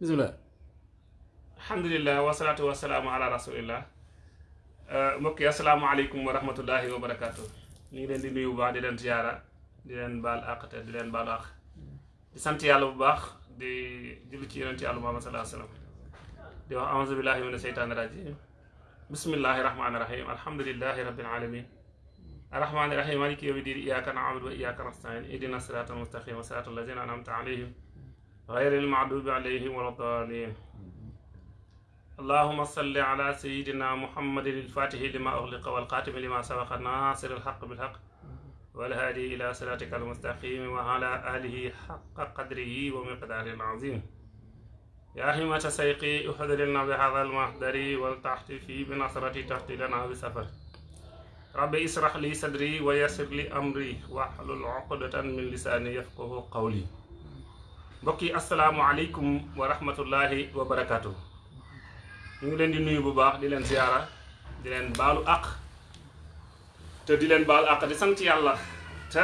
بسم الله الحمد لله والصلاة والسلام على رسول الله مكي السلام عليكم ورحمة الله وبركاته نيلن دي نيو با دي لن زيارة دي لن بال أخت دي لن بال أخ دي سنتي الله باخ دي جلو تي يرنتي الله محمد صلى الله عليه وسلم دي أعوذ بالله من الشيطان الرجيم بسم الله الرحمن الرحيم الحمد لله رب العالمين الرحمن الرحيم مالك يوم الدين إياك نعبد وإياك نستعين اهدنا الصراط المستقيم صراط الذين أنعمت عليهم غير المغضوب عليهم ولا اللهم صل على سيدنا محمد الفاتح لما أغلق والقاتم لما سبق ناصر الحق بالحق والهادي إلى صراطك المستقيم وعلى آله حق قدره ومقداره العظيم. يا همة سيقي أحضر لنا بهذا المحضر والتحت في بنصرة تحت لنا بسفر. ربي اسرح لي صدري ويسر لي أمري واحلل عقدة من لساني يفقه قولي. Mbokk yi asalaamualeykum wa rahmatullahi wa barakaatu ñu ngi leen di nuyu bu baax di leen ziyaara di leen baalu àq te di leen baalu àq di sant yàlla te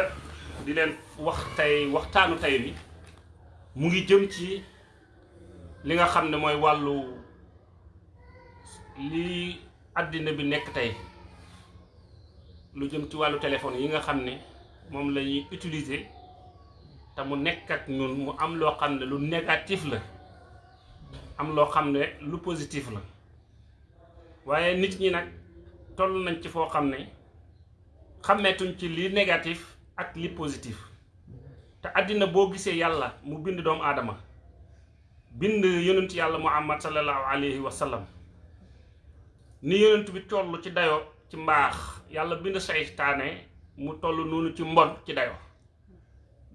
di leen wax tey waxtaanu tey bi mu ngi jëm ci li nga xam ne mooy wàllu li àddina bi nekk tey. Lu jëm ci wàllu téléphone yi nga xam ne moom la ñuy utiliser te mu nekk ak ñun mu am loo xam ne lu négatif la am loo xam ne lu positif la. Waaye nit ñi nag toll nañ ci foo xam ne xàmmeetuñ ci li négatif ak li positif. Te àddina boo gisee yàlla mu bind doomu aadama bind yonent yàlla muhammad sallallahu alayhi wa sallam. Ni yonent bi toll ci dayo ci mbaax yàlla bind seytaane mu toll noonu ci mbon ci dayo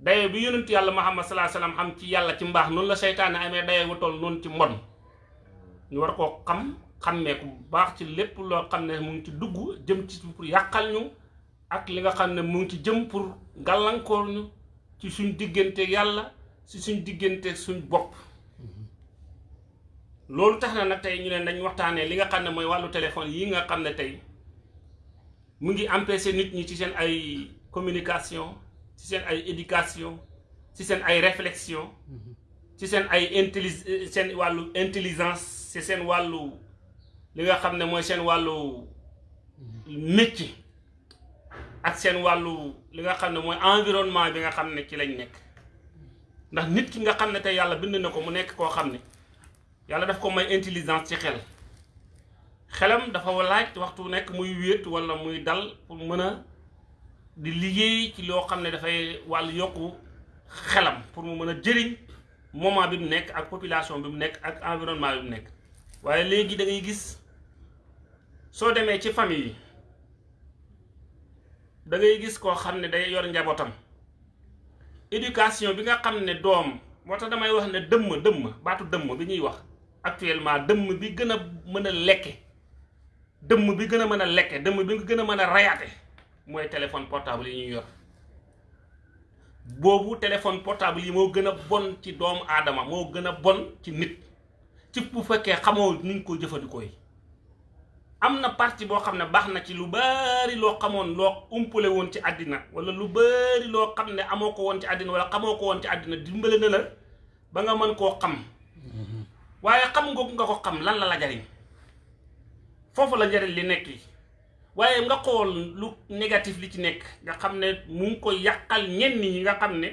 daye bi yonent yàlla muhammad salaa salaam xam ci yàlla ci mbaax noonu la seytaane amee daye bu toll noonu ci mbon. Ñu war koo xam xammee ku baax ci lépp loo xam ne mu ngi ci dugg jëm ci pour yàqal ñu ak li nga xam ne mu ngi ci jëm pour gàllankoor ñu ci suñ diggante yàlla ci suñ diggante suñ bopp. Loolu tax na nag tey ñu ne dañ waxtaanee li nga xam ne mooy wàllu téléphone yi nga xam ne tey mu ngi empêcher nit ñi ci seen ay communication ci seen ay éducation ci seen ay réflexion ci seen ay intelli seen wàllu intelligence ci seen wàllu li nga xam ne mooy seen wàllu métier ak seen wàllu li nga xam ne environnement bi nga xam ne ci lañ nekk. Ndax nit ki nga xam ne tey bind na mu nekk koo xam ne daf ko may intelligence ci xel. Xelam dafa laaj waxtu nekk muy wéet walla muy dal pour mën di liggéey ci loo xam ne dafay wàll yokku xelam pour mu mën a jëriñ moment bi mu nekk ak population bi mu nekk ak environnement bi mu nekk. Waaye léegi da ngay gis soo demee ci famille yi da ngay gis koo xam ne day yor njabootam. Éducation bi nga xam ne doom moo tax damay wax ne dëmm dëmm baatu dëmm bi ñuy wax actuellement dëmm bi gën a mën dëmm bi gën a mën dëmm bi gën a mën mooy téléphone portable yi ñuy yor. Boobu téléphone portable yi moo gën a bon ci doomu aadama moo gën a bon ci nit. Ci bu fekkee xamoo ni ñu ko jëfandikoo yi. Am na partie boo xam ne baax na ci lu bari loo xamoon loo umpale woon ci àddina wala lu bari loo xam ne amoo ko woon ci àddina wala xamoo ko woon ci àddina dimbale na la ba nga mën koo xam. Waaye xam nga nga ko xam lan la la jariñ. Foofu la njariñ li nekk yi waaye nga xool lu négatif li ci nekk nga xam ne mu ngi ko yàqal ñenn ñi nga xam ne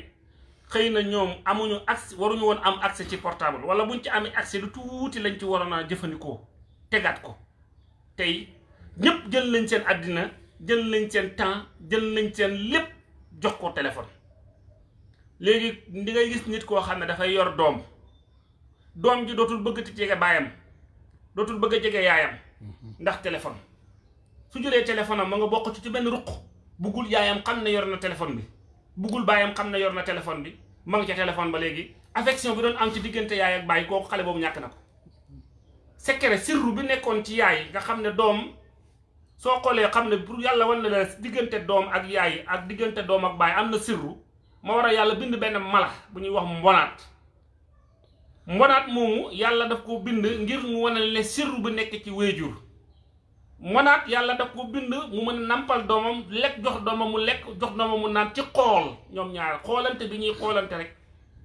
xëy na ñoom amuñu accès waruñu woon am accès ci portable. Wala buñ ci amee accès lu tuuti lañ ci waroon a jëfandikoo tegaat ko. Tey ñëpp jël nañ seen àddina jël nañ seen temps jël nañ seen lépp jox ko téléphone. Léegi di ngay gis nit koo xam ne dafay yor doom. Doom ji dootul bëgg ti jege baayam dootul bëgg jege yaayam ndax téléphone su jëlee téléphone am nga bokk ci ci benn ruq. Buggul yaayam xam ne yor na téléphone bi. Buggul baayam xam ne yor na bi. Ma nga ca téléphone ba léegi. Affection bi doon am ci diggante yaay ak baay kooku xale boobu ñàkk na ko. Secret sirru bi nekkoon ci yaay nga xam ne doom soo xoolee xam ne pour yàlla wan na la diggante doom ak yaay ak diggante doom ak baay am na sirru. Ma war a yàlla bind benn mala bu ñuy wax mbonaat. Mbonaat moomu yàlla daf ko bind ngir mu wane ne sirru bi nekk ci monaat yàlla daf ko bind mu a nampal doomam lekk jox doomam mu lekk jox doomam mu naan ci xool. ñoom ñaar xoolante bi ñuy xoolante rek.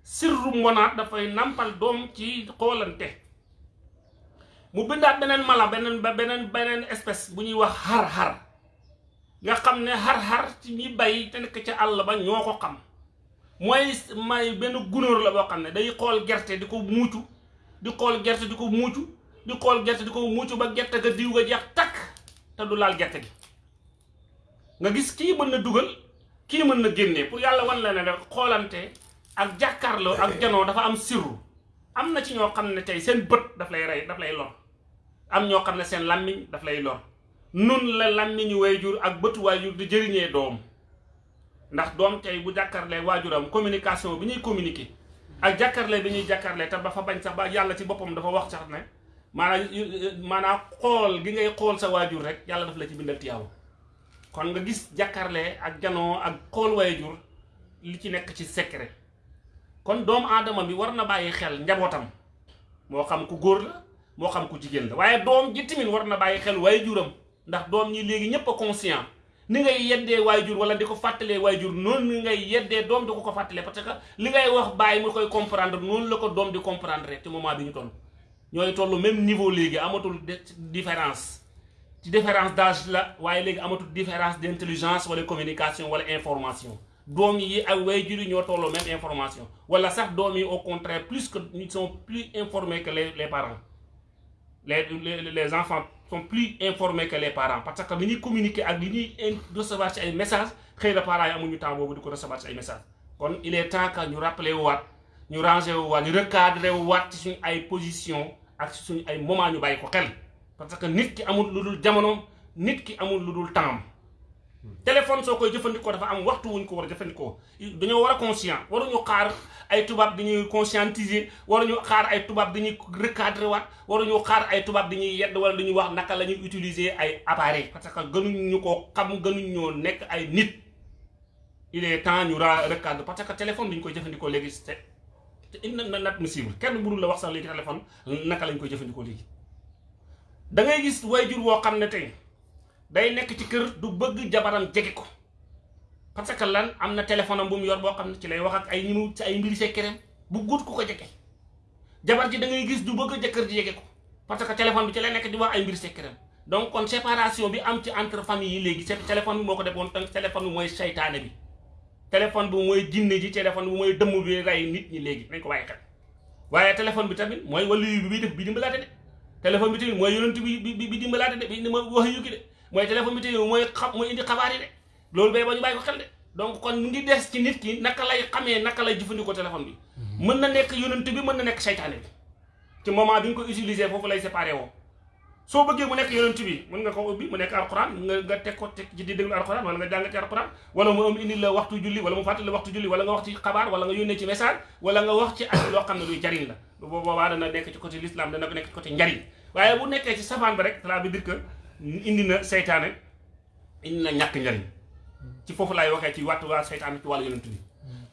sirru mbonaat dafay nampal doom ci xoolante. mu bindaat beneen mala beneen ba beneen beneen espèce bu ñuy wax xar-xar. nga xam ne xar-xar ci ñi bay te nekk ca àll ba ñoo ko xam. mooy may benn gunóor la boo xam ne day xool gerte di ko muucu di xool gerte di ko muucu di xool gerte di ko muucu ba gerte ga diw ga takk te du laal gerte gi. nga gis kii mën na dugal kii mën na génnee pour yàlla wan la ne rek xoolante ak jàkkaarloo ak janoo dafa am sirru. am na ci ñoo xam ne tey seen bët daf lay rey daf lay lor. am ñoo xam ne seen làmmiñ daf lay lor. nun la làmmiñu waajur ak bëtu waajur di jëriñee doom. ndax doom tey bu jàkkaarlee waajuram communication bi ñuy communiquer ak jàkkaarlee bi ñuy jàkkaarlee te ba fa bañ sax ba yàlla ci boppam dafa wax sax ne maanaam maanaam xool gi ngay xool sa waajur rek yàlla daf la ci bindal tiyaawu kon nga gis jàkkaarlee ak janoo ak xool waajur li ci nekk ci secret. Kon doomu aadama bi war na bàyyi xel njabootam. Moo xam ku góor la moo xam ku jigéen la. Waaye doom ji tamit war na bàyyi xel waajuram. Ndax doom ñi léegi ñëpp a conscient. Ni ngay yeddee waajur wala di ko fàttalee waajur ni ngay yeddee doom di ko fàttalee. Parce que li ngay wax bàyyi mu koy comprendre noonu la ko doom di comprendre ci moment bi ñu ñooy toll même niveau léegi amatul différence. Ci différence d'âge la différence d'intelligence wala communication wala information. Doom yi ak même information. Wala sax doom yi au contraire plus ils sont plus informés que les parents. Les les enfants sont plus informés que les parents. Parce que li ñuy communiquer ak li ñuy messages xëy parents yi amuñu temps boobu il est temps que ñu rappeler waat ñu ranger wu waat ñu ay position ak moment ñu bàyyi ko xel. parce que nit ki amul lu dul jamono nit ki temps. Téléphone soo koy jëfandikoo dafa am waxtu wuñ ko war a jëfandikoo. Dañoo war a conscient waruñu xaar ay tubaab di ñuy conscientiser waruñu xaar ay tubaab di ñuy recadrer waat waruñu xaar ay tubaab di ñuy yedd wala di ñuy wax naka la ñuy utiliser ay appareil parce que gënuñ ñu ko xam gënuñ il est temps ñu ra recadrer parce que téléphone dañu koy jëfandikoo léegi inadmissible kenn mënul la wax sax léegi téléphone naka lañ koy jëfandikoo léegi. Da ngay gis waajur woo xam ne day nekk ci kër du bëgg jabaram jege ko. Parce que lan? Am na téléphone am bu mu yor boo xam ne ci lay wax ak ay ñi mu ci ay mbiri sekkereem bu guut ku ko jege. Jabar ji da ngay gis du bëgg jëkkër ji jege ko. Parce que téléphone bi ci lay nekk di wax ay mbiri sekkereem donc kon séparation bi am ci entre famille yi léegi téléphone bi moo ko téléphone bi mooy bi téléphone bi mooy jinne ji téléphone bi mooy dëmm bi rey nit ñi léegi nañ ko bàyyi xel. waaye téléphone bi tamit mooy wàllu bi biy def bi dimbalaate de. téléphone bi tamit mooy yonent bi bi bi dimbalaate de bi ma wax yukki de. mooy téléphone bi tamit mooy xam mooy indi xabaar yi de. loolu bay ba ñu bàyyi ko xel de. donc kon ngi des ci nit ki naka lay xamee naka lay jëfandikoo téléphone bi. Mën na nekk yonent bi mën na nekk seytaane bi. ci moment bi nga ko utiliser foofu lay séparé woo. Soo bëggee mu nekk yonent bi mën nga ko ubbi mu nekk alxuraan nga nga teg ko teg ci di déglu alxuraan wala nga jàng ci alxuraan wala mu am indi la waxtu julli wala mu fàttali la waxtu julli wala nga wax ci xabaar wala nga yónnee ci message wala nga wax ci ak loo xam ne luy jariñ la. Bu boobaa dana nekk ci côté l'islam dana nekk ci côté njariñ. Waaye bu nekkee ci safaan ba rek cela veut dire que indi na seytaane indi na ñàkk njariñ. Ci foofu laay waxee ci wàttu waa seytaane ci wàllu yonent bi.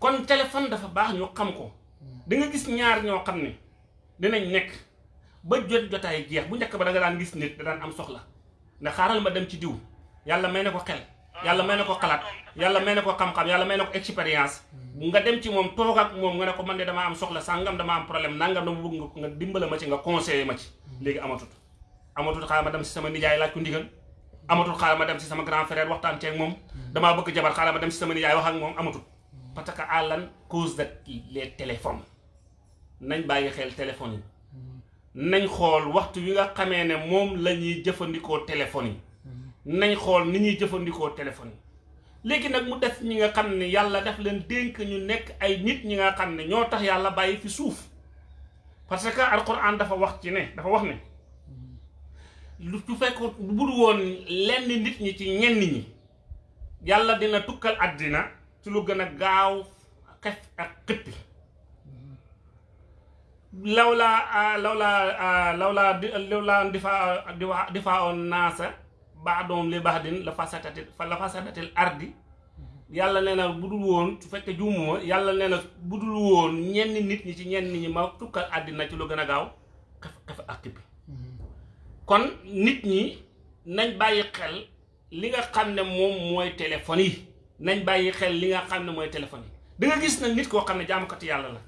Kon téléphone dafa baax ñu xam ko. Da nga gis ñaar ñoo xam ne dinañ nekk ba jot jotaay jeex bu njëkk ba da nga daan gis nit da daan am soxla. Ndax xaaral ma dem ci diw. Yàlla may na ko xel. Yàlla may na ko xalaat. Yàlla may na ko xam-xam. Yàlla may na ko expérience. Nga dem ci moom toog ak moom nga ne ko man de damaa am soxla sàngam dama am problème nangam dama bëgg nga dimbale ma ci nga conseiller ma ci. Léegi amatut. Amatut xaaral ma dem si sama nijaay laaj ko ndigal. Amatul xaaral ma dem si sama grand frère waxtaan ceeg moom. Damaa bëgg jabar xaaral ma dem si sama nijaay wax ak moom. Amatul. Parce que cause de les téléphones nañ bàyyi xel téléphone nañ xool waxtu wi nga xamee ne moom la ñuy jëfandikoo téléphone yi. Nañ xool ni ñuy jëfandikoo téléphone yi. Léegi nag mu def ñi nga xam ne yàlla daf leen dénk ñu nekk ay nit ñi nga xam ne ñoo tax yàlla bàyyi fi suuf. Parce que alquran dafa wax ci ne dafa wax ne lu su fekkoon bul woon lenn nit ñi ci ñenn ñi yàlla dina tukkal àddina ci lu gën a gaaw xef ak xëppi lawlaa lawlaa lawlaa lawlaa difa difa on naasa baadoom li baax din la fasadatil la fasadatil ardi. Yàlla nee na bu dul woon su fekkee juumuma yàlla nee na bu dul woon ñenn nit ñi ci ñenn ñi ma tukkal àddina ci lu gën a gaaw xef xef ak xëppi kon nit ñi nañ bàyyi xel li nga xam ne moom mooy téléphone yi. Nañ bàyyi xel li nga xam ne mooy téléphone yi. Da gis nag nit koo xam ne jaamukati yàlla la.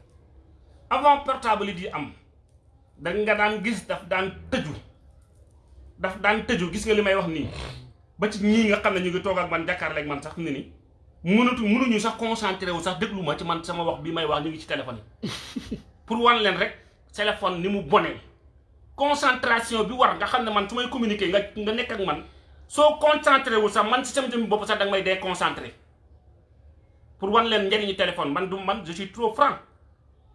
Avant portable di am da nga daan gis daf daan tëju. Daf daan tëju gis nga li may wax nii. Ba ci ñii nga xam ne ñu ngi toog ak man jàkkaarloo ak man sax ne ni mënatu mënuñu sax concentré wu sax déglu ma ci man sama wax bi may wax ñu ngi ci téléphone pour wan leen rek téléphone ni mu bonee concentration bi war nga xam ne man su may communiquer nga nga nekk ak man soo concentré wu sax man si sama jëmmi bopp sax da may déconcentré pour wan leen njëriñu téléphone man du man je suis trop franc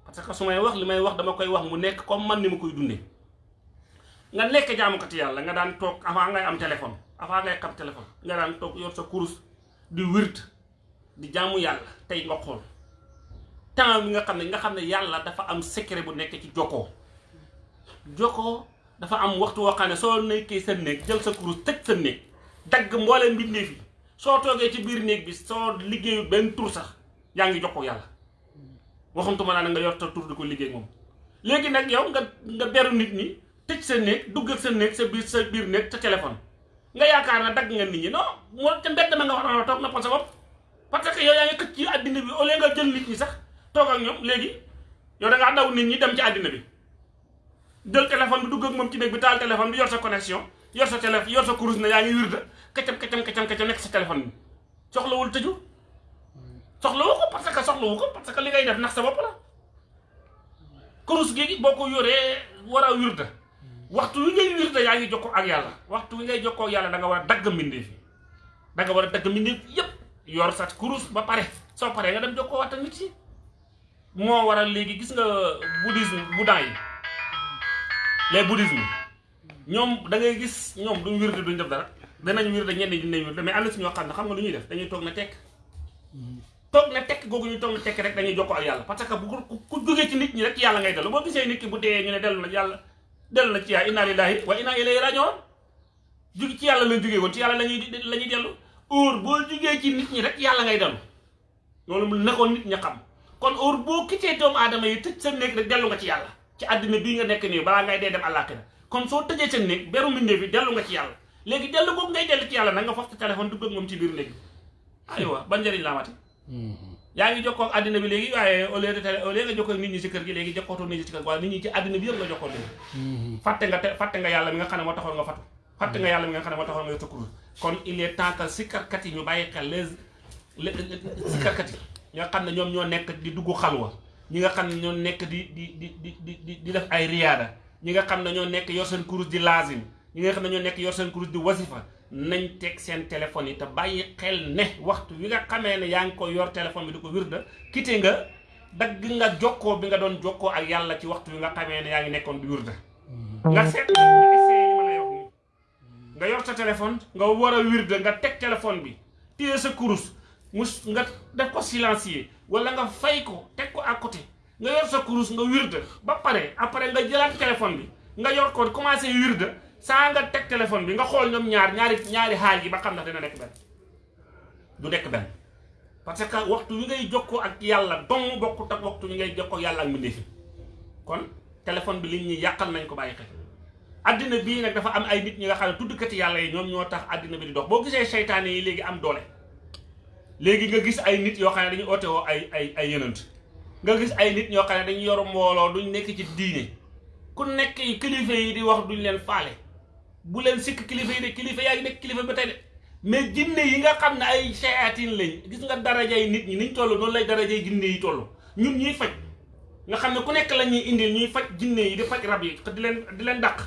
parce que su may wax li may wax dama koy wax mu nekk comme man ni ma koy dundee. Nga nekk jaamukati yàlla nga daan toog avant ngay am téléphone avant ngay xam téléphone nga daan toog yor sa kurus di wirt di jaamu yàlla tey nga xool. Temps bi nga xam ne nga xam ne yàlla dafa am secret bu nekk ci jokkoo. Jokkoo dafa am waxtu woo xam ne soo sa néeg jël sa kurus tëj sa néeg dagg mbooleem mbindeef yi. Soo toogee ci biir néeg bi soo liggéeyu benn tur sax yaa ngi jokkoo yàlla waxumtuma naa nga yor ta tur di ko liggéey moom. Léegi nag yow nga nga beru nit ñi tëj sa néeg dugg ak sa néeg sa biir sa biir néeg sa téléphone. Nga yaakaar na dagg nga nit ñi. Non moo ca mbedd ma nga war a toog noppal sa bopp. Parce que yow yaa ngi xëcc ci àddina bi au lieu nga jël nit ñi sax toog ak ñoom léegi yow da ngaa daw nit ñi dem ci àddina bi. Jël téléphone bi dugg ak moom ci néeg bi taal téléphone bi yor sa connexion yor sa téléphone yor sa kurus na yaa ngi wirda kacam kacam kacam kacam nekk sa téléphone bi. Soxlawul tëju. Soxlawu ko que soxlawu ko parce que li ngay def nax sa bopp la kurus gi boo ko yoree war a wirda waxtu wi ngay wirda yaa ngi jokkoo ak yàlla waxtu wi ngay jokkoo ak da nga war a dagg mbindeef da nga war a dagg mbindeef yor sa kurus ba pare soo paree nga dem jokkoo waxta nit yi moo waral léegi gis nga bouddhisme bouddha yi les bouddhisme ñoom da ngay gis ñoom duñ wirde duñ def dara danañ wirde ñenn ñi dinañ wirde mais am na si ñoo xam xam nga lu ñuy def dañuy toog na tekk toog na tekk googu ñu toog na tekk rek dañuy jokkoo ak yàlla parce que bu ku jógee ci nit ñi rek yàlla ngay dellu boo gisee nit ki bu dee ñu ne dellu na yàlla dellu na ci yàlla inna lillahi wa inna ilayhi raji'un jóge ci yàlla lañ jógee woon ci yàlla lañuy la ñuy dellu. Heure boo jógee ci nit ñi rek yàlla ngay dellu. Loolu mu nekkoon nit ña xam. Kon heure boo kitee doomu aadama yi tëj sa néeg rek dellu nga ci yàlla. Ci àddina bii nga nekk nii balaa ngay dee dem àllaaxira. Kon soo tëjee sa néeg beru mbindee bi dellu nga ci yàlla. Léegi dellu boobu ngay dellu ci yàlla nag nga foofu sa téléphone dugg ak moom ci biir néeg bi. Aywa ban njëriñ la amati yaa ngi jokkoo ak àddina bi léegi waaye au lieu de télé au lieu nga jokkoo nit ñi si kër gi léegi jokkootoo nit ñi si kër gi waaye nit ñi ci àddina bi yëpp nga jokkoo léegi fàtte nga te fàtte nga yàlla mi nga xam ne moo taxoon nga fatu. Fàtte nga yàlla mi nga xam ne moo taxoon nga kurus. Kon il est temps que sikkarkat yi ñu bàyyi xel les sikkarkat yi nga xam ne ñoom ñoo nekk di dugg xalwa ñi nga xam ne ñoo nekk di di di di di di def ay riyaada ñi nga xam ne ñoo nekk yor seen kurus di laazim ñi nga xam ne ñoo nekk yor seen kurus di wasifa nañ teg seen téléphone yi te bàyyi xel ne waxtu wi nga xamee ne yaa ngi ko yor téléphone bi di ko wirda kite nga dagg nga jokkoo bi nga doon jokkoo ak yàlla ci waxtu wi nga xamee ne yaa ngi nekkoon di wirda nga seet nga nga yor sa téléphone nga war a wirda nga teg téléphone bi téye sa kurus mu nga def ko silencieux wala nga fay ko teg ko à côté. nga yor sa kurus nga wirda ba pare après nga jëlaat téléphone bi nga yor ko commencé wirda saa nga teg téléphone bi nga xool ñoom ñaar ñaari ñaari xaal yi ba xam ndax dina nekk benn. Du nekk benn. Parce que waxtu wi ngay jokkoo ak yàlla dong bokkut ak waxtu wi ngay jokkoo ak yàlla ak mbindeef yi. Kon téléphone bi li ñuy yàqal nañ ko bàyyi xel. Addina bii nag dafa am ay nit ñi nga xam ne tuddkati yàlla yi ñoom ñoo tax addina bi di dox. Boo gisee seytaane yi léegi am doole. Léegi nga gis ay nit yoo xam ne dañuy oote woo ay ay ay yenant nga gis ay nit ñoo xam ne dañuy yor mbooloo duñ nekk ci diine. Ku nekk kilifa yi di wax duñ leen faale bu leen sikk kilifa yi de kilifa yaa ngi nekk kilifa ba de. mais jinne yi nga xam ne ay shayatin lañ gis nga darajay nit ñi niñ toll noonu lay darajay jinne yi toll. ñun ñuy faj nga xam ne ku nekk la ñuy indil ñuy faj jinne yi di faj rab yi di leen di leen dàq.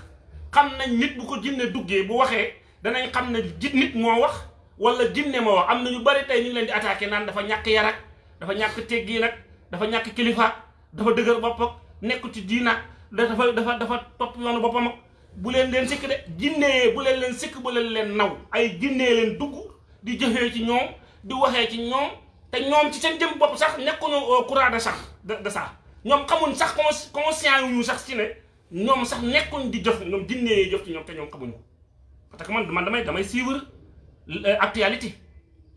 xam nañ nit bu ko jinne duggee bu waxee danañ xam ne ji nit moo wax wala jinne moo wax. am na ñu bari tey ñu leen di attaqué naan dafa ñàkk yar ak dafa ñàkk teggi nag dafa ñàkk kilifa dafa dëgër bopp ak nekku ci diina dafa dafa dafa topp yoonu boppam ak bu leen leen sikk de. Jinnee bu leen leen sikk bu leen leen naw. Ay jinnee leen dugg di jëfee ci ñoom di waxee ci ñoom te ñoom ci seen jëm bopp sax nekkuñu au courant de sax de ça. Ñoom xamuñ sax cons conscient yu sax ci ne ñoom sax nekkuñ di jëf ñoom jinnee yi jëf ci ñoom te ñoom xamuñu. Ko parce que man man damay damay suivre actualité.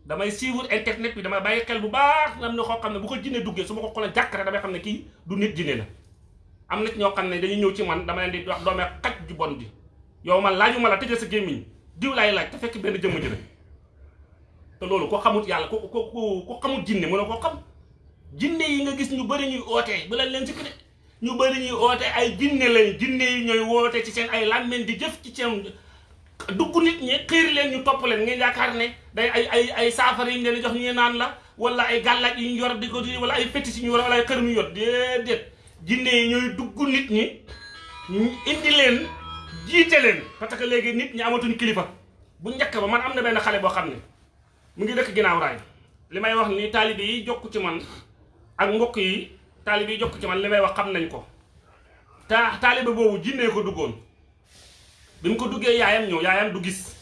Damay suivre internet bi damay bàyyi xel bu baax am na koo xam bu ko jinne duggee su ma ko xoolee jàkk rek damay xam kii du nit jinne la am na ci ñoo xam ne dañuy ci man dama leen di wax doomee xaj ju bon di yow man laajuma la tëjee sa gémmiñ. Diw laay laaj te fekk benn jëmm ji la. Te loolu ko xamut yàlla ko ko ko xamut jinne mën na koo xam. Jinne yi nga gis ñu bëri ñuy ootee bu leen leen sikk de. Ñu bëri ñuy oote ay jinne lañ. Jinne yi ñooy woote ci seen ay làmmiñ di jëf ci seen dugg nit ñi xiir leen ñu topp leen. Ngeen yaakaar ne day ay ay ay saafara yi ñu leen jox ñu naan la wala ay gàllaaj yi ñu yor di ko di wala ay fétis yi ñu wala ay yor. Déedéet jinne yi ñooy dugg nit ñi indi leen jiite leen. Parce que léegi nit ñi amatuñ kilifa. Bu njëkk ba man am na benn xale boo mu ngi dëkk ginnaaw raay. Li may wax ni taalibe yi jokk ci man ak mbokk yi taalibe yi jokk ci man li may wax xam nañ ko. Ta taalibe boobu jinnee ko duggoon. Bi ko duggee yaayam ñëw yaayam du gis.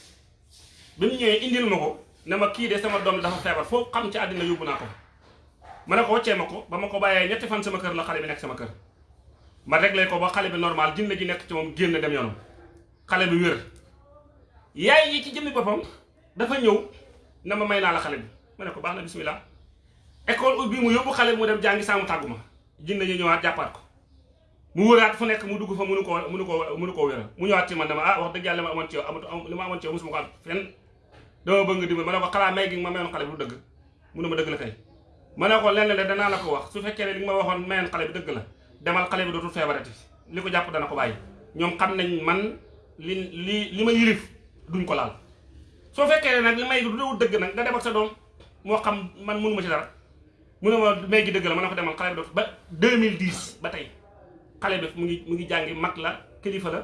Bi mu indil ma ko ne ma kii de sama doom dafa feebar foofu xam ci àddina yóbbu ko ma ne ko wàccee ma ko ba ma ko bàyyee ñetti fan sama kër la xale bi nekk sama kër. Ma réglé ko ba xale bi normal jinne ji nekk ci moom génn dem yoonam. Xale bi wér. Yaay yi ci jëmmi boppam dafa ñëw na ma may naa la xale bi. Ma ne ko baax na bismillah. École ubbi mu yóbbu xale bi mu dem jàngi saamu tàggu ma jinne ñëwaat jàppaat ko. Mu wëraat fu nekk mu dugg fa mënu koo mënu koo mënu koo wéral mu ñëwaat ci man dama ah wax dëgg yàlla li ma amoon ci yow amatu li ma amoon ci yow mosuma ko fenn. Dama bëgg dimbal ma ne ko xalaa may gi ma mayoon xale bi du dëgg. Mu la kay ma ne ko lenn de danaa la ko wax. Su fekkee ne li nga ma waxoon mayoon xale bi dëgg la demal xale bi dootul feebarati. Li ko jàpp dana ko bàyyi. Ñoom xam nañ man li li li ma yilif duñ ko laal. Soo fekkee ne nag li may du dëgg nag nga dem ak sa doom moo xam man mënu ma ci dara. Mu ma may gi dëgg la ma ko demal xale bi dootul. Ba 2010 ba tey xale bi mu ngi mu ngi jàngi mag la kilifa la.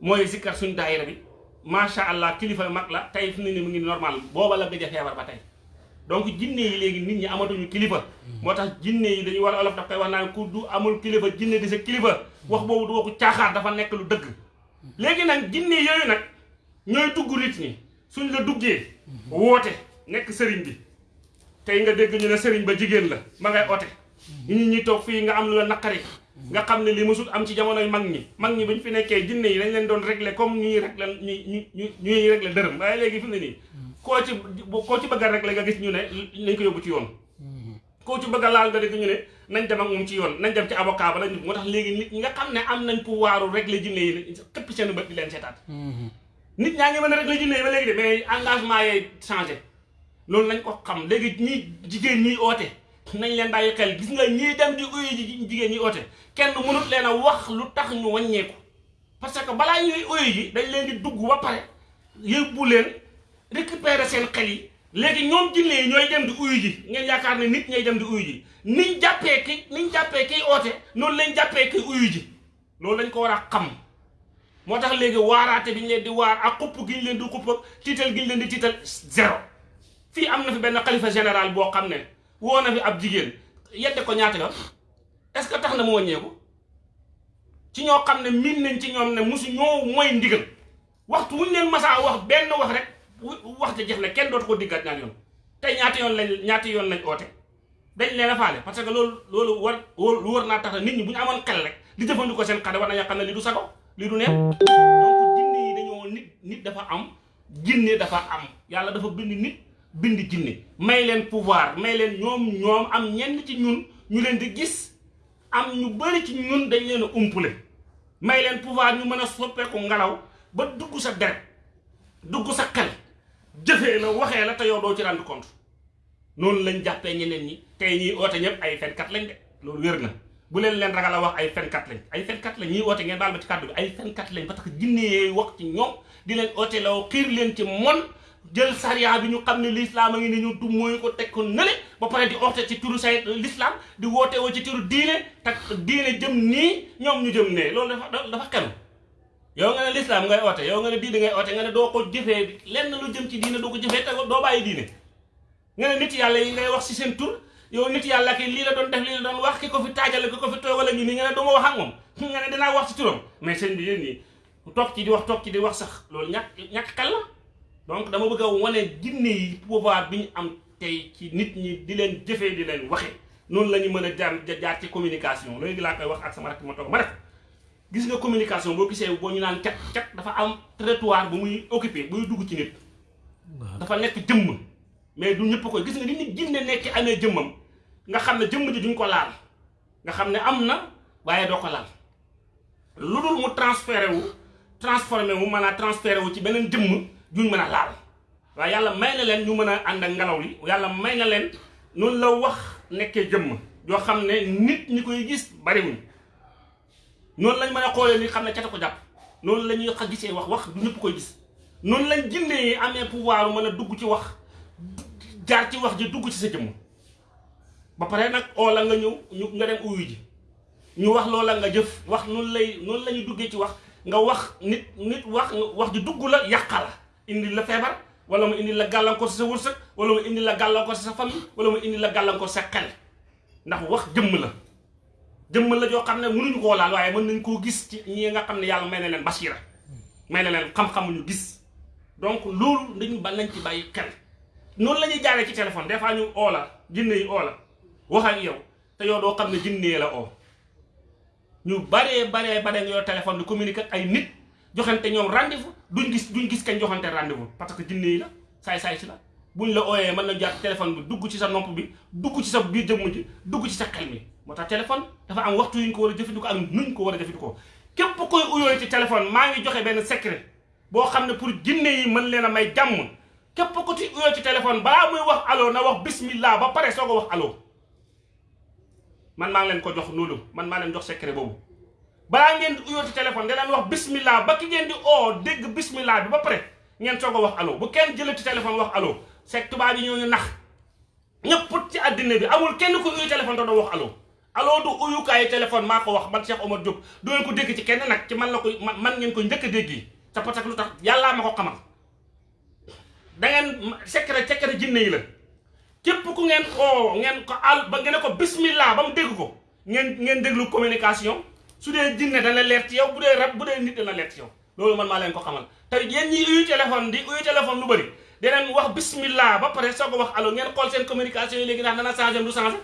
Mooy sikkar suñ daayira bi. Macha allah kilifa mag la. Tey fi mu ne mu ngi normal. Booba la gëj a feebar ba tey donc jinne yi léegi nit ñi amatuñu kilifa. Moo tax jinne yi dañuy war a olof daf koy wax naan ku du amul kilifa jinne di sa kilifa. Wax boobu du waxu caaxaar dafa nekk lu dëgg. Léegi nag jinne yooyu nag ñooy dugg nit ñi. Suñ la duggee woote nekk sëriñ bi. Tey nga dégg ñu ne sëriñ ba jigéen la ma ngay oote. Nit ñi toog fii nga am lu la naqari. Nga xam ne li mësul am ci jamonoy mag ñi. Mag ñi ba ñu fi nekkee jinne yi dañ leen doon régler comme ñuy régler ñu ñu ñu ñuy régler dërëm. Waaye léegi fi mu ne nii koo ci koo ci bëgg a régler nga gis ñu ne nañ ko yóbbu ci yoon. koo ci bëgg laal nga dégg ñu ne nañ dem ak moom ci yoon nañ dem ci avocat ba lañ moo tax léegi nit nga xam am nañ pouvoiru régler jinne yi xëpp seen bët di leen seetaat nit ñaa ngi mën a régler jinne yi ba léegi de mais engagement yee changé. loolu lañ ko xam léegi ñi jigéen ñiy oote nañ leen bàyyi xel gis nga ñii dem di uyu ji jigéen ñi oote kenn mënut leen a wax lu tax ñu wàññeeku. parce que balaa ñuy uyu ji dañ leen di dugg ba pare yóbbu récupérer seen xel yi léegi ñoom jinne yi ñooy dem di uyu ji ngeen yaakaar ne nit ñooy dem di uyu ji niñ jàppee ki niñ jàppee kiy oote noonu lañ jàppee ki uyu ji loolu lañ ko war a xam moo tax léegi waaraate bi ñu leen di waar ak xupp gi leen di xupp ak tiital leen di tiital zéro fii am na fi benn xalifa général boo xam ne woo na fi ab jigéen yedde ko ñaata yoon est-ce que tax na mu wàññeeku ci ñoo xam ne miin nañ ci ñoom ne mosu ñoo mooy ndigal waxtu wuñ leen masaa wax benn wax rek wax ja jeex na kenn dootu ko diggat ñaan yoon. Tey ñaata yoon lañ ñaata yoon lañ oote? Dañ leen a faale parce que loolu loolu war war naa tax nit ñi bu ñu xel rek di jëfandikoo seen xel war nañoo xam ne li du sago li du neen. Donc jinne yi nit nit dafa am jinne dafa am. Yàlla dafa bind nit bind jinne. May leen pouvoir may leen ñoom ñoom am ñenn ci ñun ñu leen di gis am ñu bëri ci ñun dañ leen a umpule. May leen pouvoir ñu mën a soppeeku ngelaw ba dugg sa deret dugg sa xel jëfee la waxee la te yow doo ci rendre compte. Noonu lañ jàppee ñeneen ñi. Tey ñiy oote ñëpp ay fenkat lañ de. Loolu wér na. Bu leen leen ragal a wax ay fenkat lañ. Ay fenkat lañ ñiy oote ngeen baal ma ci kàddu bi. Ay fenkat lañ parce que jinne yee wax ci ñoom. Di leen oote law xiir leen ci mon. Jël sariya bi ñu xam ne l'islam a ngi ni ñu du mooy ko teg ko nële. Ba pare di oote ci turu say l'islam. Di woote woo ci turu diine. Te diine jëm nii ñoom ñu jëm nee loolu dafa dafa xelu yow nga l'islam ngay oote yow nga ne diine ngay oote nga doo ko jëfee lenn lu jëm ci diine doo ko jëfee te doo bàyyi diine. Nga ne nit yàlla yi ngay wax ci seen tur yow nit yàlla ki lii la doon def lii la doon wax ki ko fi taajale ki ko fi ñu ni nga ne duma wax ak moom. Nga ne dinaa wax ci turam. Mais seen bi yéen ñi toog ci di wax toog ci di wax sax loolu ñàkk ñàkk xel la. Donc dama bëgg a wane jinne yi pouvoir bi ñu am tey ci nit ñi di leen jëfee di leen waxe. Noonu la ñu mën a jaar jaar ci communication. Léegi laa koy wax ak sama rakk ma toog ma def gis nga communication boo gisee boo ñu naan cat cat dafa am territoire bu muy occupé buy dugg ci nit. Dafa nekk jëmm. Mais du ñëpp ko gis nga ni nit jinne nekk amee jëmmam nga xam ne jëmm ji duñ ko laal. Nga xam ne am na waaye doo ko laal. Lu dul mu transféré wu transformé wu mën a transféré wu ci beneen jëmm juñ mën a laal. Waaye yàlla may na leen ñu mën a ànd ak ngelaw li yàlla may na leen noonu la wax nekkee jëmm yoo xam ne nit ñi koy gis bariwuñ noonu lañ mën a xoolee ni xam ne cata ko jàpp. Noonu la ñuy gisee wax wax ñëpp koy gis. Noonu lañ jinne yi amee pouvoir mën a dugg ci wax jaar ci wax ji dugg ci sa jëmm. Ba pare nag oo la nga ñëw ñu nga dem uyu ji. Ñu wax loola nga jëf wax noonu lay noonu la duggee ci wax. Nga wax nit nit wax wax ji dugg la yàqa la. Indi la feebar wala mu indi la gàllankoor sa wërsëg wala mu indi la gàllankoor sa famille wala mu indi la gàllankoor sa xel. Ndax wax jëmm la jëmm la joo xam ne mënuñu koo laal waaye mën nañ koo gis ci ñi nga xam ne yàlla may na basira may na leen xam-xamuñu gis. donc loolu dañu ba nañ ci bàyyi xel. noonu la ñuy ci téléphone. fois ñu oo la jinne yi oo la. wax ak yow. te yow doo xam ne jinne la oo. ñu baree baree nga yor téléphone di communiquer ay nit. joxante ñoom rendez-vous. duñ gis duñ gis kañ joxante rendez-vous. parce que jinne yi la. saay-saay si la. buñ la ooyee mën na jaar téléphone bi dugg ci sa nopp bi dugg ci sa jëmm ji dugg ci sa xel mi moo tax téléphone dafa am waxtu yuñ ko war a jëfandikoo ak nuñ ko war a jëfandikoo. Képp koy uyoo ci téléphone maa ngi joxe benn secret boo xam ne pour jinne yi mën leen a may jàmm. Képp ko ci uyoo ci téléphone balaa muy wax allo na wax bismillah ba pare soo ko wax allo. Man maa ngi leen ko jox loolu man maa leen jox secret boobu. Balaa ngeen di uyoo ci téléphone da leen wax bismillah ba ki ngeen di oo dégg bismillah bi ba pare ngeen a wax allo. Bu kenn jëlee ci téléphone wax allo c'est tubaab yi ñoo ñu nax. Ñëpp ci àddina bi amul kenn ku uyu téléphone doo wax allo allo du uyukaayu téléphone maa ko wax man Cheikh Omar Diop. Du ko dégg ci kenn nag ci man la koy man ngeen njëkk a dégg. Te parce que lu tax yàllaa ma ko xamal. Da ngeen secret secret jinne yi la. Képp ku ngeen oo ngeen ko al ba ngeen ko bismillah ba mu dégg ko ngeen ngeen déglu communication. Su dee jinne dana leer ci yow bu dee rab nit dana leer ci yow. Loolu man maa leen ko xamal. Te yéen ñi uyu téléphone di uyu téléphone lu bëri daneen wax bismillah ba pare soo ko wax allo ngeen xool seen communication yi léegi dana changé du changé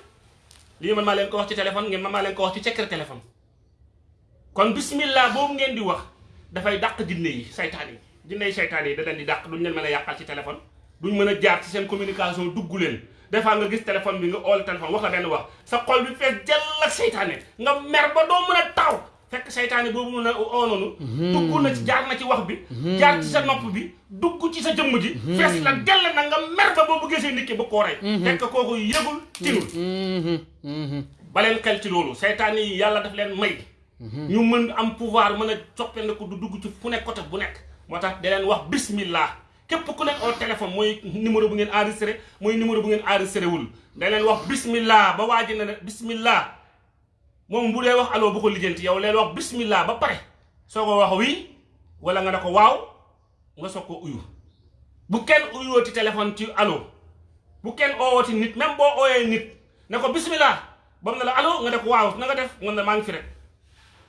lii man maa leen ko wax ci téléphone ngeen man maa ko wax ci secret téléphone. Kon bismillah ngeen di wax dafay dàq jinne yi saytaan yi. Jinne yi da di dàq duñ leen mën a ci téléphone. Duñ mën jaar ci seen communication dugg leen. Des nga gis téléphone bi nga ool téléphone wax la wax. Sa xol bi jël ak nga mer ba taw fekk saytaane boobu mun a oo noonu. Dugg na ci jaar na ci wax bi. Jaar ci sa nopp bi. Dugg ci sa jëmm ji. Fees la dell na nga mer ba boo bëggee seen nit ki ba koo rey. Fekk kooku yëgul tinul. Baleen xel ci loolu. Saytaane yi yàlla daf leen may. Ñu mën am pouvoir mën a coppandiku du dugg ci fu nekk côté bu nekk. Moo tax da leen wax bismillah. Képp ku nekk au téléphone mooy numéro bu ngeen enregistré mooy numéro bu ngeen enregistré wul. Da leen wax bismillah ba waa ji ne bismillah moom bu dee wax allo bu ko lijjanti. Yow leen wax bismillah ba pare. Soo ko wax oui wala nga ne ko waaw nga soog ko uyu. Bu kenn uyoo ci téléphone ci allo bu kenn oowoo ci nit même boo ooyee nit ne ko bismillah ba mu ne la allo nga ne ko waaw na nga def nga maa ngi fi rek.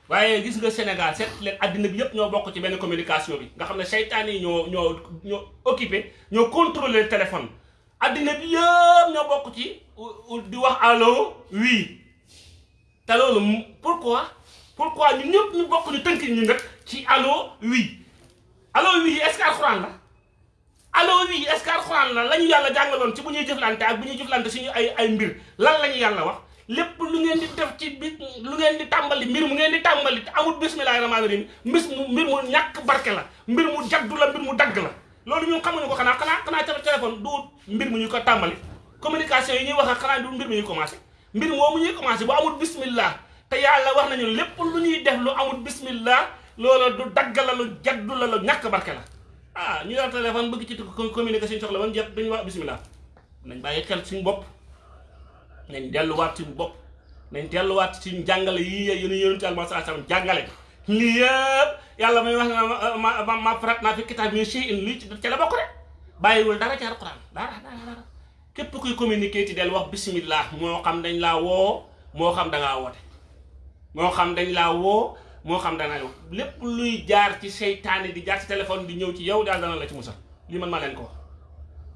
Waaye gis nga Sénégal seet leen addina bi yëpp ñoo bokk ci benn communication bi. Nga xam ne seytaan yi ñoo ñoo ñoo occupé ñoo contrôler téléphone. Addina bi yëpp ñoo bokk ci di wax allo oui te loolu pourquoi? Pourquoi ñun ñëpp ñu bokk ñu tënk ñu nag ci allo oui allo oui est-ce que alxuraan la? Allo oui est-ce que alxuraan la? La ñu yàlla jàngaloon ci bu ñuy jëflante ak bu ñuy jëflante suñu ay ay mbir. Lan la ñu yàlla wax? Lépp lu ngeen di def ci bi lu ngeen di tàmbali mbir mu ngeen di tàmbali te amul bismillahi rahmaani rahim mbis mu mbir mu ñàkk barke la mbir mu jaddu la mbir mu dagg la. Loolu ñun xamuñu ko xanaa xanaa xanaa téléphone du mbir mu ñu ko tàmbali. Communication yi ñuy wax ak xanaa du mbir mu ñuy commencé mbir moomu ñuy commencé bu amul bismillah te yàlla wax nañu lépp lu ñuy def lu amul bismillah loola du dagg la lu jaddu la lu ñàkk barke la ah ñu yor téléphone bëgg ci communication soxla ba mu jot dañu wax bismillah nañ bàyyi xel suñu bopp nañ delluwaat suñu bopp nañ delluwaat suñu jàngale yii yéen a yonent Yàlla sallallahu alayhi wasallam jàngale lii yëpp yàlla may wax na ma ma farat naa fi kitaab min shay'in lii ci la bokk rek bàyyiwul dara ci alquran dara dara dara képp kuy communiquer ci del wax bismillah moo xam dañ laa woo moo xam da ngaa woote. Moo xam dañ laa woo moo xam dana yow lépp luy jaar ci seytaane di jaar ci téléphone di ñëw ci yow daal dana la ci musal. Lii man maa leen ko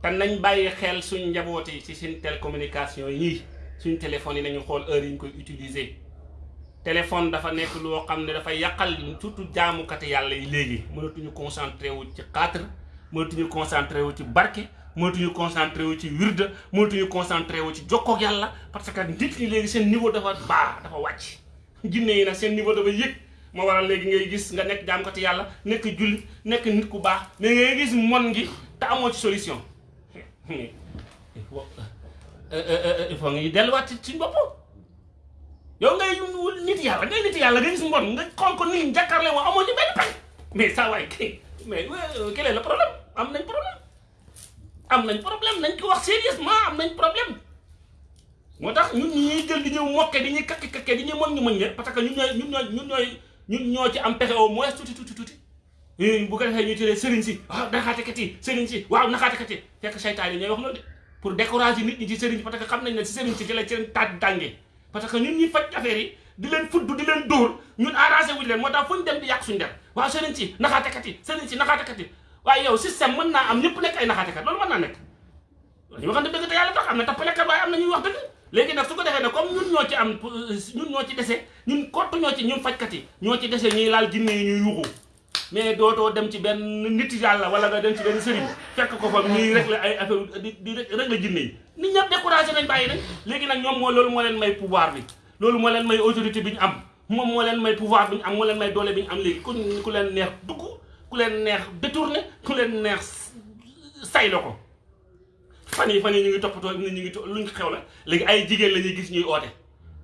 te nañ bàyyi xel suñ njaboot yi ci seen télécommunication yii suñ téléphone yi nañu xool heure yi ñu koy utiliser. Téléphone dafa nekk loo xam ne dafay yàqal surtout jaamukati yàlla yi léegi. Mënatuñu concentré wu ci xaatir mënatuñu concentré wu ci barke mënatuñu concentré wu ci wirda mënatuñu concentré wu ci jokkoog yàlla parce que nit ñi léegi seen niveau dafa baax dafa wàcc. Jinne yi nag seen niveau dafa yëg moo waral léegi ngay gis nga nekk jaamukati yàlla nekk jullit nekk nit ku baax mais ngay gis mon ngi te amoo ci solution. Il faut nga delluwaat ci suñ bopp. Yow ngay nit yàlla ngay nit yàlla nga gis mbon nga xool ko nit jàkkaarloo moo amoo ci benn pexe. Mais waay kii mais quel est le problème? Am nañ problème am nañ problème nañ ko wax sérieusement am nañ problème. Moo tax ñun ñuy jël di ñëw mokke di ñuy kakki kakke di ñuy mën ñu mën parce que ñun ñooy ñun ñooy ñun ñooy ñun ñoo ci am pexe au moins tuuti tuuti tuuti. Bu ko defee ñu tëree sëriñ si waaw naxaatekat yi sëriñ si waaw naxaatekat yi. Fekk seytaan yi ñooy wax loolu de. Pour décourager nit ñi ci si parce que xam nañ ne si sëriñ si ci la seen taaj dàngee parce que ñun ñuy faj affaire yi di leen fudd di leen dóor ñun arrangé wuñ leen. Moo tax fu ñu dem di yàq suñu der waaw sëriñ si naxaatekat yi sëriñ si naxaatekat yi waaye yow système mën naa am ñëpp nekk ay naxaatekat loolu mën naa nekk. Ñu waxante tax am na waaye am na wax dëgg. Léegi nag su ko defee comme ñun ñoo ci am ñun ñoo ci dese ñun kott ñoo ci ñun fajkat yi ñoo ci dese laal mais dem ci benn nit yàlla wala nga dem ci benn sëriñ fekk ko fa ay affaire di di régler jinne yi. Nit ñëpp nañ bàyyi nañ. Léegi nag ñoom moo loolu moo leen may pouvoir bi. Loolu leen may autorité am. Moom moo leen may pouvoir am moo leen may doole am léegi. Ku ku leen neex ku leen neex détourné ku leen neex saylo ko. Fan yi fan yi ñu ngi toppatoo ñu ngi luñ xew la léegi ay jigéen la gis ñuy oote.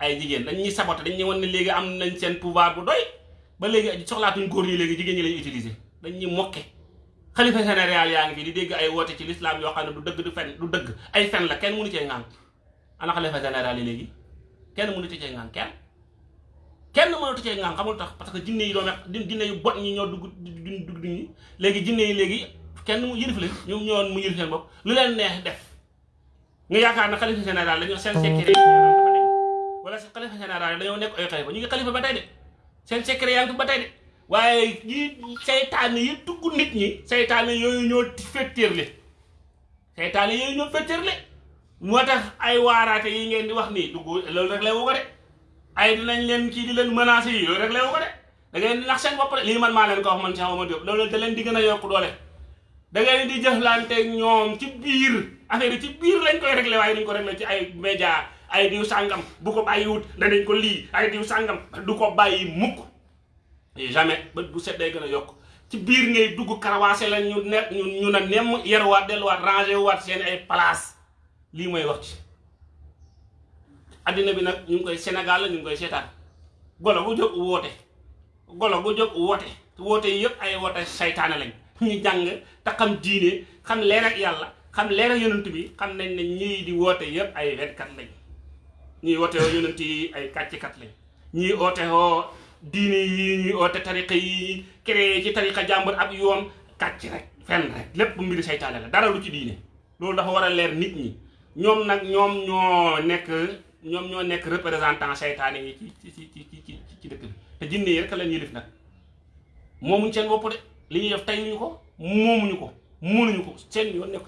Ay jigéen dañ ñuy saboté dañ ñuy wan ne am nañ seen pouvoir bu doy. Ba léegi soxlaatuñ góor ñi léegi jigéen ñi lañuy utiliser. Dañ ñuy mokke xalifa général yaa fi di dégg ay woote ci l'islam yoo xam ne du dëgg du fen du dëgg. Ay fen la kenn mënu cee ngaan. Ana xalifa général yi kenn mënu cee ngaan kenn kenn mënatu cee ngaan xamul tax parce que jinne yi doome jinne yu bon ñi ñoo dugg dugg ñi. Léegi jinne yi léegi kenn mu yërif leen ñoom ñoo mu yërif seen bopp. Lu leen neex def. Nga yaakaar na xalifa général dañoo seen secret wala seen xalifa général dañoo nekk ay xalifa ñu ngi xalifa ba tey de. Seen secret yaa ngi fi ba tey de. Waaye yi seytaane yi tugg nit ñi seytaane yooyu ñoo féttéerle seytaane yooyu ñoo féttéerle moo tax ay waaraate yi ngeen di wax nii dugg loolu rek lay wu ko de ay dinañ leen kii di leen menacer loolu rek wu ko de. Da di nax seen bopp de. Lii man maa leen ko wax man Cheikh Omar Diop. Loolu da leen di gën a yokk doole. Da ngeen di jëflante ñoom ci biir affaire ci biir lañ koy réglé waaye duñ ko réglé ci ay média ay diw sàngam. Bu ko bàyyiwut danañ ko lii ay diw sàngam. Du ko bàyyi mukk. Jamais bët bu set day gën a yokk. Ci biir ngay dugg karawaase la ñu ñu ne nemm yeruwaat delluwaat rangé waat seen ay place. Lii mooy wax ci addina bi nag ñu ngi koy Sénégal la ñu koy seetaan. Golo gu jóg woote. Golo gu jóg woote. Woote yëpp ay woote saytaane lañ. Ñu jàng te xam diine xam leer ak yàlla xam leer ak yonent bi xam nañ ne di woote yëpp ay wetkat lañ. Ñii woote woo yonent yi ay kàccikat lañ. Ñii oote woo diine yi ñuy oote tariqa yi créé ci tariqa jàmbur ab yoon kàcc rek fenn rek. Lépp mbiri saytaane la dara lu ci diine. Loolu dafa war leer nit ñi. Ñoom nag ñoom ñoo nekk ñoom ñoo nekk représentant saytaane yi ci ci ci ci ci dëkk bi. Te jinne yi rek lañ yëlif nag. Moomuñ seen bopp de. Li ñuy def tayuñu ko moomuñu ko mënuñu ko seen yoon nekk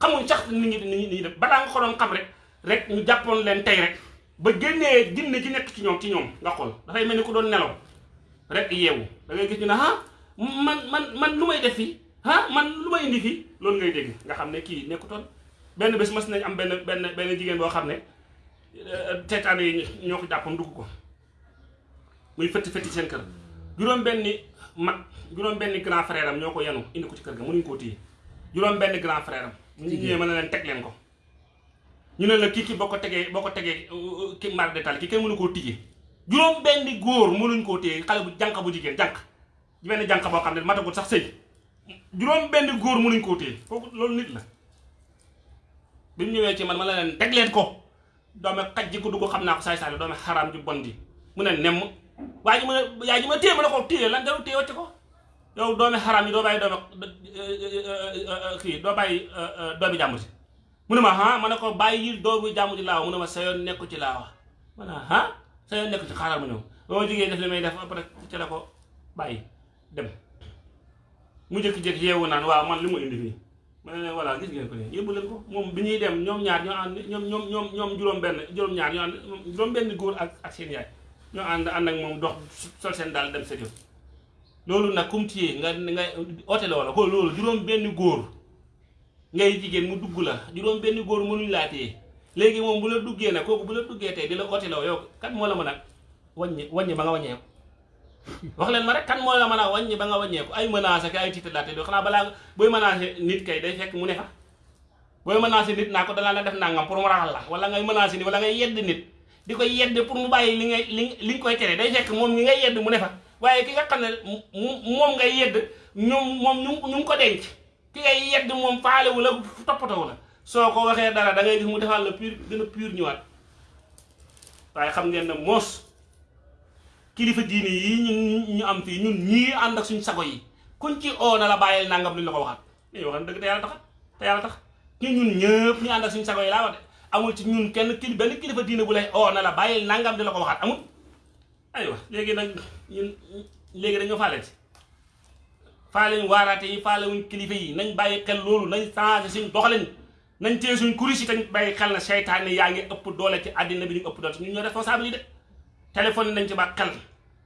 xamuñ sax nit ñi nit ñi def. Balaa nga ko doon xam rek rek ñu jàppoon leen tey rek. Ba génnee jinne ci nekk ci ñoom ci ñoom nga xool. Dafay mel ni ku doon nelaw. Rek yeewu. Da ngay gis ñu ne ah man man man lu may def fii? Ah man lu may indi fii? Loolu ngay dégg. Nga xam ne kii nekkutoon. Benn bés mas nañ am benn benn benn jigéen boo xam ne seetaan yi ñoo ko jàppoon dugg ko. Muy fëtti fëtti seen kër. Juróom benni mag juróom benn grand frère am ñoo ko yenu indi ko ci kër ga mënuñ koo téye. Juróom benn grand frère am ñu ñëwee mën na leen teg leen ko. Ñu ne la kii ki boo ko tegee boo ko tegee ki mar détal ki kenn mënu koo tijjee juróom benn góor mënuñ koo téye xale bu jànq bu jigéen jànq. Benn jànq boo xam ne matagul sax sëy. Juróom benn góor mënuñ koo téye. Kooku loolu nit la. Bi mu ñëwee ci man ma la leen teg leen ko doome xaj ji ko du ko xam naa ko saay saay doome xaraam ju bon di mu ne nemm waa ji ma ne yaa ji ma téye ma ne ko lan daru téye wacc ko? Yow doomi xaraam yi doo bàyyi doome kii doo bàyyi doomi jàmbur si. Mu ne ma ah ma ne ko bàyyi doomu jàmbur ci laawa mu ne ma sa yoon nekku ci laawa ma ne ah sa yoon nekku ci xaaral ma ñëw. Ba ma jógee def li def après ci la ko bàyyi dem. Mu jékki-jékki yeewu naan waaw man li mu indi fii ma ne leen voilà gis ngeen ko nii. Yóbbu leen ko. Moom bi dem ñoom ñaar ñoo ànd ñoom ñoom ñoom ñoom juróom-benn juróom-ñaar ñoo ànd juróom-benn góor ak ak seen yaay ñoo ànd ànd ak moom dox sol seen daal dem sa kër. Loolu nag kum téye nga nga oote la wala? Ko loolu juróom-benn góor ngay jigéen mu dugg la. Juróom-benn góor mënuñ laa téye. Léegi moom bu la duggee nag kooku bu la duggee tey di la oote la yow kan moo la mën a wàññi ba nga wàññeeku wax leen ma rek kan moo la mën wàññi ba nga wàññeeku ay menace ak ay tiitalaate doo xanaa balaa booy menacé nit kay day fekk mu ne fa booy nit naa ko danaa la def nangam pour mu raxal la wala ngay menacé nit wala ngay yedd nit. Di ko yedd pour mu bàyyi li ngay li li koy tere day fekk moom mi ngay yedd mu ne fa waaye ki nga xam ne moom ngay yedd ñoom moom ñu ngi ko denc. Ki ngay yedd moom faalewu la toppatawu la soo ko dara da ngay gis mu defal la pur gën a pur ñëwaat. Waaye xam ngeen ne moos kilifa diine yi ñu ñu am fii ñun ñii ànd ak suñ sago yi. Kuñ ci oo na la bàyyil nangam luñ la ko waxaat. Dañuy waxan dëgg te yàlla tax te yàlla tax. Ki ñun ñëpp ñu ànd ak suñ sago yi laa wax amul ci ñun kenn kili benn kilifa diine bu lay oo na la bàyyil nangam di la ko waxaat. Amul. Aywa léegi nag ñun léegi dañoo faale si faale ñu waaraate yi faale wuñ kilifa yi. Nañ bàyyi xel loolu nañ changé suñ doxalin. Nañ téye suñ kuris yi tañ bàyyi xel na seytaane yaa ngi ëpp doole ci àddina bi ñu ëpp doole ci ñun ñoo responsable yi de téléphone nañ ci xel.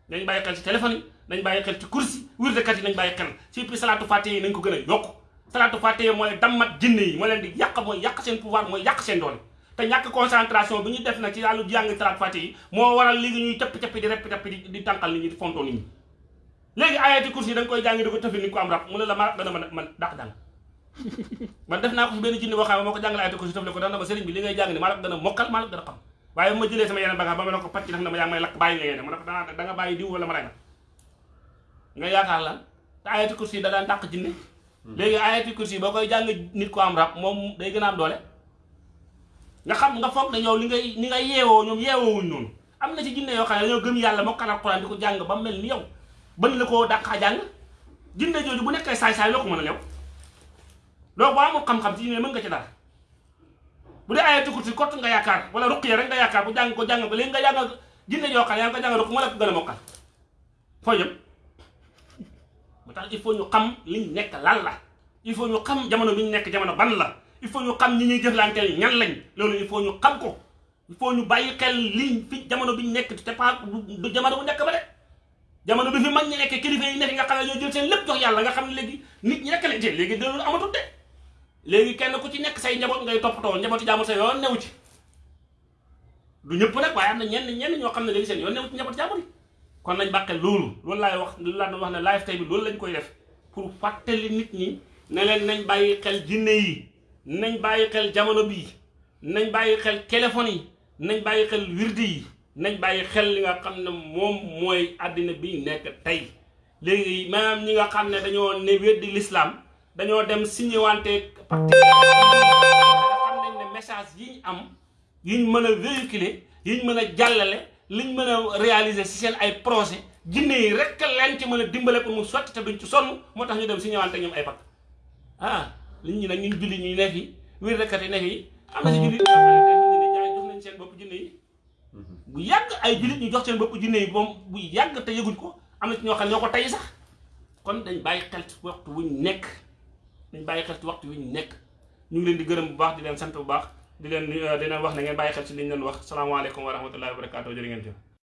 Nañ bàyyi xel ci téléphone nañ bàyyi xel ci course yi wirdekat yi nañ bàyyi xel. Surtout salaatu fàtte yi nañ ko gën a yokk. Salaatu fàtte yi mooy dammat yi di yàq mooy yàq seen pouvoir mooy yàq seen doole. Te ñàkk concentration bi ñu def nag ci yàllu jàng salaatu fàtte yi moo waral léegi ñuy di repp cappi di nit ñi di nit ñi. Léegi ayati course yi da nga koy jàng di ko tëfi ni ko am rab mu la ma dana man man jàng. Man def naa ko si benn jinne boo xam ko ayati course yi tëfle ko dana ma sëriñ bi li ngay ni maa la ko gën a mokkal maa la ko gën a xam waaye ma jëlee sama yeneen bagage ba ma ne ko pàcc def na ma yaa may lakk bàyyi nga yéene ma ne ko da da nga bàyyi diw wala ma rey nga yaakaar lan te ayati kursi da daan dàq jinne. Léegi ayati kursi boo koy jàng nit ko am rab moom day gën a am doole. Nga xam nga foog ne yow li ngay ni nga yeewoo ñoom yeewoowuñ noonu. Am na ci jinne yoo xam ne dañoo gëm yàlla mokkal alxuraan di ko jàng ba mel ni yow. Ban la koo dàqaa jàng. Jinne jooju bu nekkee saay-saay loo ko mën a lew. Loolu boo amul xam-xam ci jinne mën nga ci dara bu dee ayati kursi kott nga yaakaar wala ruqiya rek nga yaakaar bu jàng ko jàng ko léegi nga jàng jinne joo xam yaa ko jàng ruq moo la ko gën a mokkal. Foo jëm? Bu tax il faut ñu xam liñ nekk lan la. Il faut ñu xam jamono bi nekk jamono ban la. Il faut ñu xam ñi ñuy jëflanteel ñan lañ. Loolu il faut ñu xam ko. Il faut ñu bàyyi xel liñ fi jamono bi nekk te pas du jamono bu nekk ba de. Jamono bi fi mag ñi nekk kilifa yi nekk nga xam ne jël seen lépp jox yàlla nga xam nit ñi de léegi kenn ku ci nekk say njaboot ngay toppatoo njabooti jaamul sa yoon newu ci. Du ñëpp nag waaye am na ñenn ñenn ñoo xam seen yoon newu ci njabooti jaamul yi. Kon nañ bàqe loolu loolu laay wax loolu laa doon wax ne live tey bi loolu lañ koy def pour fàttali nit ñi ne leen nañ bàyyi xel jinne yi nañ bàyyi xel jamono bii nañ bàyyi xel téléphone yi nañ bàyyi xel wirdi yi nañ bàyyi xel li nga xam ne moom mooy àddina bi nekk tey. Léegi maanaam ñi nga xam ne dañoo ne weddi l'islam dañoo dem signé wante pacte xam nañ ne message yi am yi ñu mën a véhiculer yi ñu mën a jàllale liñ mën a réaliser si seen ay projet jinne yi rek leen ci mën a dimbale pour mu sotti te duñ ci sonn moo tax ñu dem signé wante ñoom ay pacte. Ah nit ñi nag ñun julli ñuy ne fi wér rekat yi ne fi. Am na si ñu jaay jox nañ seen bopp jinne yi. Bu yàgg ay jullit ñu jox seen bopp jinne yi moom bu yàgg te yëguñ ko am na ci ñoo xam ñoo ko tey sax. Kon dañ bàyyi xel waxtu wuñ nekk dañ bàyyi xel ci waxtu wi ñu nekk. Ñu ngi leen di gërëm bu baax di leen sant bu baax di leen di leen wax ne ngeen bàyyi xel ci li ñu leen wax. Salaamaaleykum wa rahmatullahi wa ngeen jëf